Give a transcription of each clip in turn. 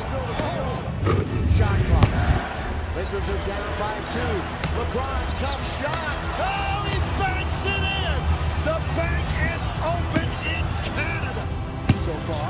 Shot clock. Lakers are down by two. LeBron, tough shot. Oh, he banks it in. The bank is open in Canada. So far,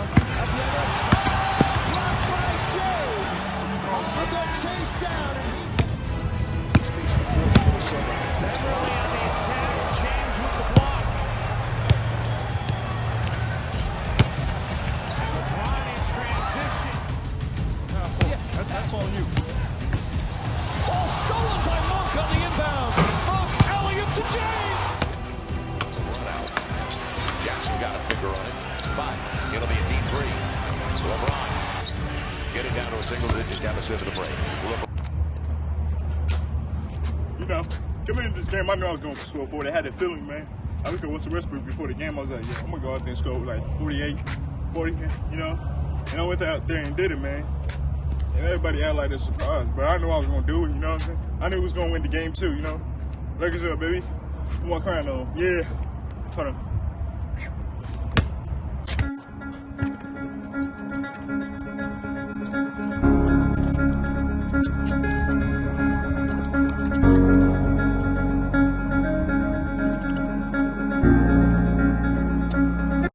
Finger on it. Spot. It'll be a deep three. LeBron. Get down to a single digit deficit of the break. LeBron. You know, coming into this game, I knew I was going to score 40. I had that feeling, man. I looked at what's the Westbrook before the game. I was like, yeah, I'm going to go out there and score like 48, 40, you know. And I went out there and did it, man. And everybody acted like a surprise. But I knew I was going to do it, you know what I'm saying? I knew we was going to win the game, too, you know. Lakers up, baby. Come on, crying on. Yeah. Hold on.